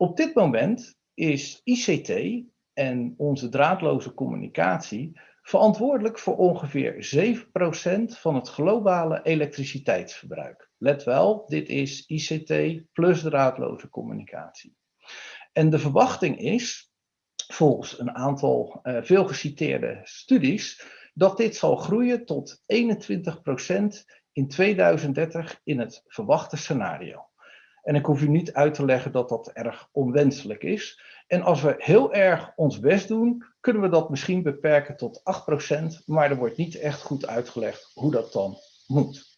Op dit moment is ICT en onze draadloze communicatie verantwoordelijk voor ongeveer 7% van het globale elektriciteitsverbruik. Let wel, dit is ICT plus draadloze communicatie. En de verwachting is, volgens een aantal uh, veel geciteerde studies, dat dit zal groeien tot 21% in 2030 in het verwachte scenario. En ik hoef u niet uit te leggen dat dat erg onwenselijk is. En als we heel erg ons best doen, kunnen we dat misschien beperken tot 8%, maar er wordt niet echt goed uitgelegd hoe dat dan moet.